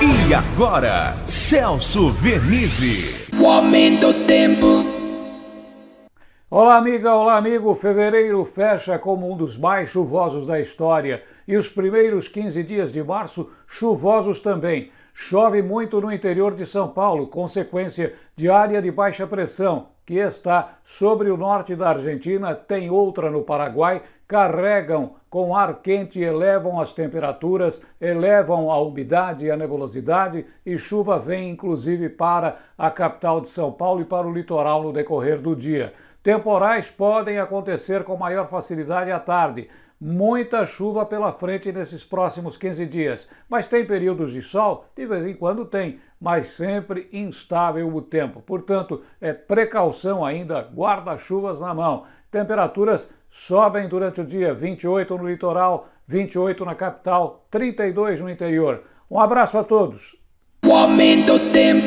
E agora, Celso Vernizzi. O aumento do tempo. Olá, amiga, olá, amigo. Fevereiro fecha como um dos mais chuvosos da história e os primeiros 15 dias de março chuvosos também. Chove muito no interior de São Paulo, consequência de área de baixa pressão, que está sobre o norte da Argentina, tem outra no Paraguai, carregam com ar quente, elevam as temperaturas, elevam a umidade e a nebulosidade, e chuva vem inclusive para a capital de São Paulo e para o litoral no decorrer do dia. Temporais podem acontecer com maior facilidade à tarde muita chuva pela frente nesses próximos 15 dias. Mas tem períodos de sol? De vez em quando tem, mas sempre instável o tempo. Portanto, é precaução ainda, guarda-chuvas na mão. Temperaturas sobem durante o dia, 28 no litoral, 28 na capital, 32 no interior. Um abraço a todos. O aumento tempo.